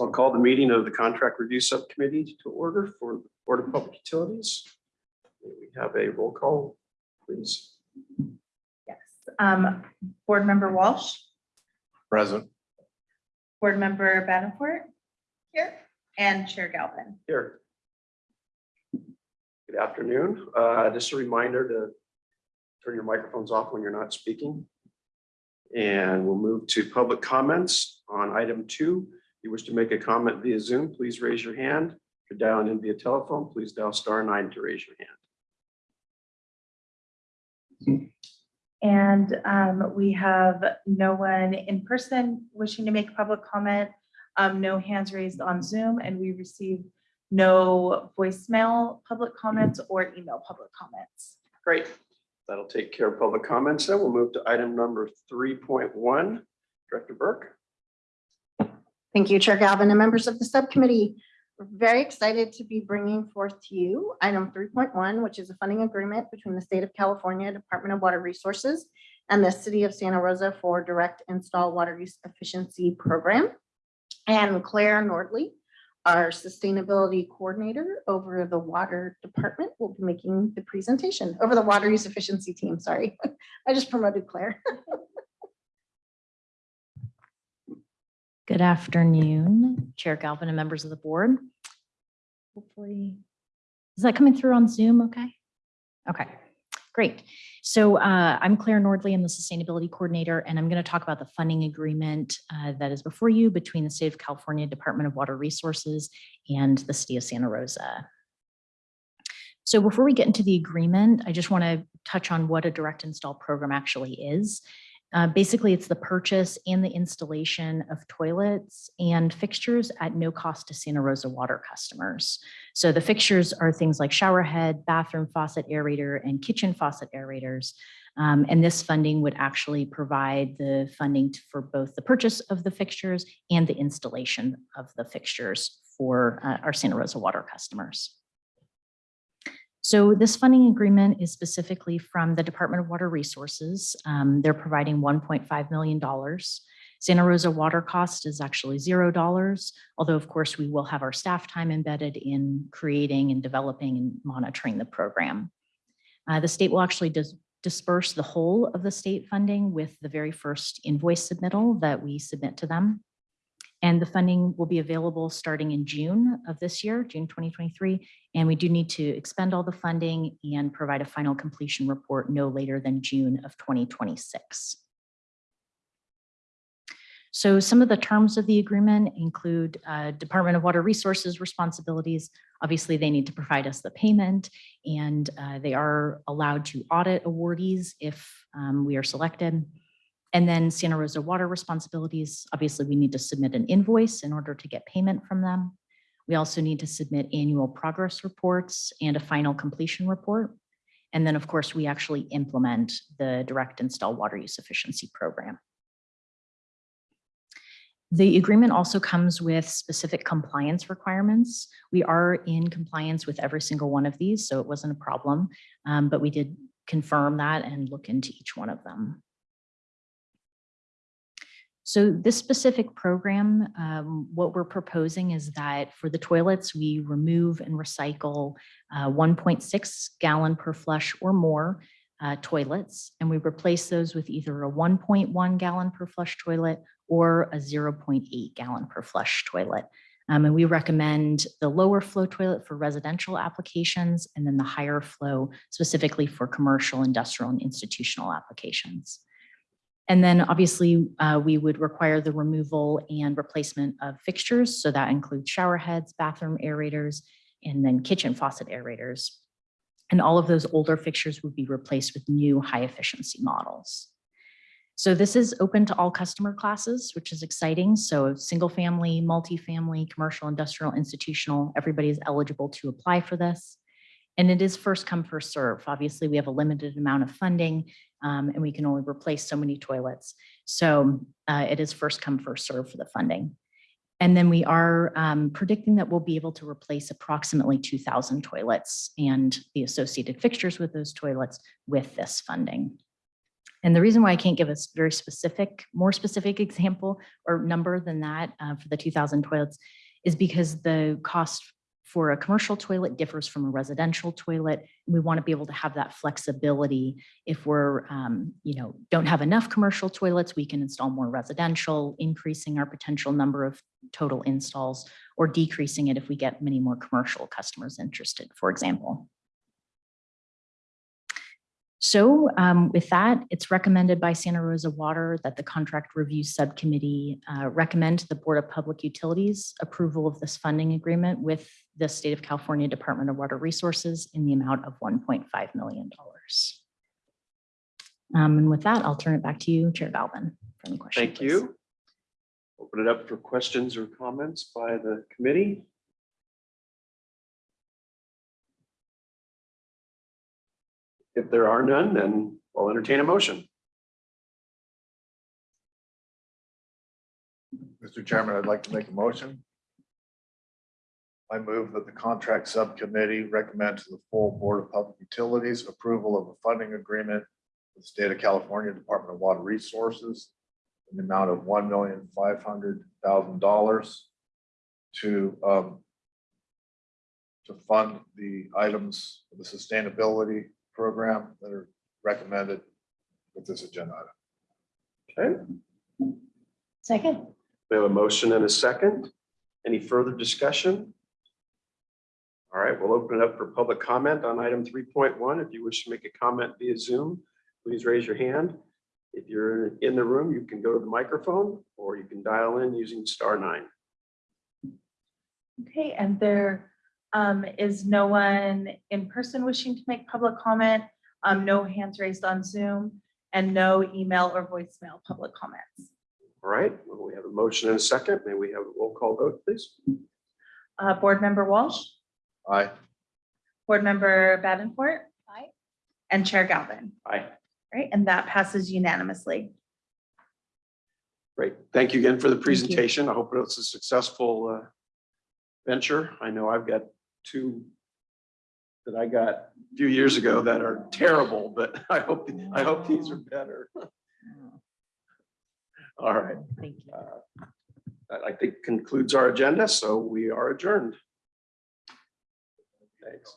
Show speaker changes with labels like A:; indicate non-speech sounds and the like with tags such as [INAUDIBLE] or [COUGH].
A: So I'll call the meeting of the Contract Review Subcommittee to order for the Board of Public Utilities. May We have a roll call, please.
B: Yes. Um, Board Member Walsh,
C: Present.
B: Board Member Bettencourt. Here. And Chair Galvin.
A: Here. Good afternoon. Uh, Just a reminder to turn your microphones off when you're not speaking. And we'll move to public comments on item two. If you wish to make a comment via Zoom, please raise your hand. If you're dialing in via telephone, please dial star nine to raise your hand.
B: And um, we have no one in person wishing to make public comment. Um, no hands raised on Zoom and we receive no voicemail public comments or email public comments.
A: Great. That'll take care of public comments. Then we'll move to item number three point one. Director Burke.
D: Thank you, Chair Galvin and members of the subcommittee. We're very excited to be bringing forth to you item three point one, which is a funding agreement between the state of California Department of Water Resources and the city of Santa Rosa for direct install water use efficiency program. And Claire Nordley, our sustainability coordinator over the water department, will be making the presentation over the water use efficiency team. Sorry, [LAUGHS] I just promoted Claire. [LAUGHS]
E: Good afternoon, Chair Galvin and members of the board. Hopefully, is that coming through on Zoom? Okay. Okay, great. So uh, I'm Claire Nordley, I'm the Sustainability Coordinator, and I'm going to talk about the funding agreement uh, that is before you between the State of California Department of Water Resources and the City of Santa Rosa. So before we get into the agreement, I just want to touch on what a direct install program actually is. Uh, basically, it's the purchase and the installation of toilets and fixtures at no cost to Santa Rosa water customers. So the fixtures are things like shower head, bathroom faucet aerator, and kitchen faucet aerators. Um, and this funding would actually provide the funding for both the purchase of the fixtures and the installation of the fixtures for uh, our Santa Rosa water customers. So this funding agreement is specifically from the Department of Water Resources. Um, they're providing $1.5 million. Santa Rosa water cost is actually $0, although of course we will have our staff time embedded in creating and developing and monitoring the program. Uh, the state will actually dis disperse the whole of the state funding with the very first invoice submittal that we submit to them. And the funding will be available starting in June of this year, June 2023. And we do need to expend all the funding and provide a final completion report no later than June of 2026. So some of the terms of the agreement include uh, Department of Water Resources responsibilities. Obviously, they need to provide us the payment and uh, they are allowed to audit awardees if um, we are selected. And then Santa Rosa Water responsibilities, obviously we need to submit an invoice in order to get payment from them. We also need to submit annual progress reports and a final completion report. And then, of course, we actually implement the direct install water use efficiency program. The agreement also comes with specific compliance requirements. We are in compliance with every single one of these, so it wasn't a problem, um, but we did confirm that and look into each one of them. So this specific program, um, what we're proposing is that for the toilets, we remove and recycle uh, 1.6 gallon per flush or more uh, toilets, and we replace those with either a 1.1 gallon per flush toilet or a 0.8 gallon per flush toilet. Um, and we recommend the lower flow toilet for residential applications and then the higher flow specifically for commercial, industrial, and institutional applications. And then obviously uh, we would require the removal and replacement of fixtures. So that includes shower heads, bathroom aerators, and then kitchen faucet aerators. And all of those older fixtures would be replaced with new high efficiency models. So this is open to all customer classes, which is exciting. So single family, multifamily, commercial, industrial, institutional, everybody is eligible to apply for this. And it is first come, first serve. Obviously, we have a limited amount of funding um, and we can only replace so many toilets. So uh, it is first come, first serve for the funding. And then we are um, predicting that we'll be able to replace approximately 2,000 toilets and the associated fixtures with those toilets with this funding. And the reason why I can't give a very specific, more specific example or number than that uh, for the 2000 toilets is because the cost for a commercial toilet differs from a residential toilet. We want to be able to have that flexibility. If we're, um, you know, don't have enough commercial toilets, we can install more residential, increasing our potential number of total installs or decreasing it if we get many more commercial customers interested, for example. So um, with that, it's recommended by Santa Rosa Water that the Contract Review Subcommittee uh, recommend to the Board of Public Utilities approval of this funding agreement with the State of California Department of Water Resources in the amount of $1.5 million. Um, And with that, I'll turn it back to you, Chair Galvin, for any questions.
A: Thank you. Open it up for questions or comments by the committee. If there are none, then I'll entertain a motion.
C: Mr. Chairman, I'd like to make a motion. I move that the contract subcommittee recommend to the full Board of Public Utilities approval of a funding agreement with the State of California Department of Water Resources in the amount of one million five hundred thousand dollars to um, to fund the items of the sustainability program that are recommended with this agenda item.
A: Okay,
B: Second.
A: we have a motion and a second. Any further discussion? We'll open it up for public comment on item three point one. If you wish to make a comment via Zoom, please raise your hand. If you're in the room, you can go to the microphone or you can dial in using star nine.
B: Okay, and there um, is no one in person wishing to make public comment, um, no hands raised on Zoom, and no email or voicemail public comments.
A: All right, well, we have a motion and a second. May we have a roll call vote, please?
B: Uh, Board Member Walsh,
C: Aye.
B: Board Member Davenport. Aye. And Chair Galvin.
A: Aye.
B: Right, and that passes unanimously.
A: Great. Thank you again for the presentation. I hope it's a successful uh, venture. I know I've got two that I got a few years ago that are terrible, but [LAUGHS] I hope, I hope these are better. All right.
E: Thank you.
A: Uh, That I think concludes our agenda, so we are adjourned. Thanks.